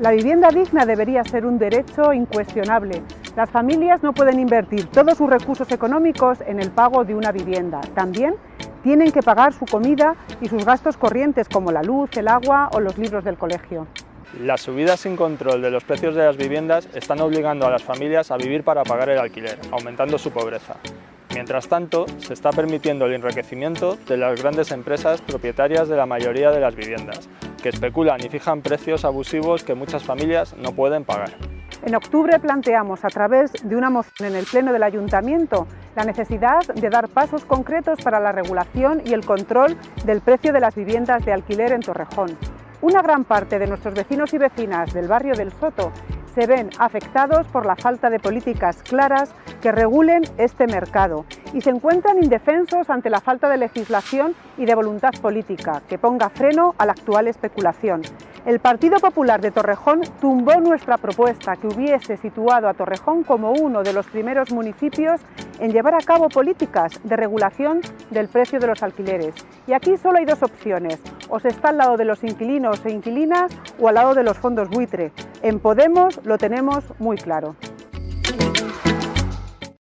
La vivienda digna debería ser un derecho incuestionable. Las familias no pueden invertir todos sus recursos económicos en el pago de una vivienda. También tienen que pagar su comida y sus gastos corrientes como la luz, el agua o los libros del colegio. Las subidas sin control de los precios de las viviendas están obligando a las familias a vivir para pagar el alquiler, aumentando su pobreza. Mientras tanto, se está permitiendo el enriquecimiento de las grandes empresas propietarias de la mayoría de las viviendas, que especulan y fijan precios abusivos que muchas familias no pueden pagar. En octubre planteamos, a través de una moción en el Pleno del Ayuntamiento, la necesidad de dar pasos concretos para la regulación y el control del precio de las viviendas de alquiler en Torrejón. Una gran parte de nuestros vecinos y vecinas del barrio del Soto se ven afectados por la falta de políticas claras que regulen este mercado y se encuentran indefensos ante la falta de legislación y de voluntad política que ponga freno a la actual especulación. El Partido Popular de Torrejón tumbó nuestra propuesta que hubiese situado a Torrejón como uno de los primeros municipios en llevar a cabo políticas de regulación del precio de los alquileres. Y aquí solo hay dos opciones, o se está al lado de los inquilinos e inquilinas o al lado de los fondos buitre. En Podemos lo tenemos muy claro.